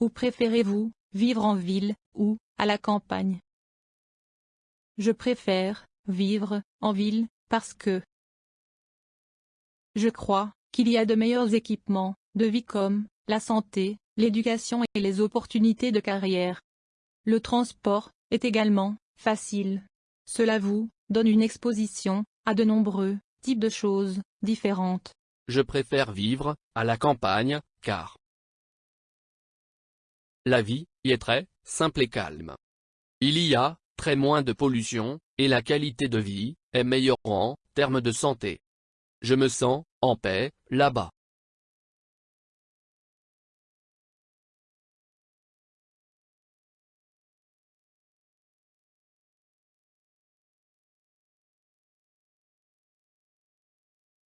ou préférez-vous vivre en ville ou à la campagne? Je préfère vivre en ville parce que je crois qu'il y a de meilleurs équipements de vie comme la santé, l'éducation et les opportunités de carrière. Le transport est également facile. Cela vous donne une exposition à de nombreux types de choses différentes. Je préfère vivre à la campagne, car la vie y est très simple et calme. Il y a très moins de pollution, et la qualité de vie est meilleure en termes de santé. Je me sens en paix là-bas.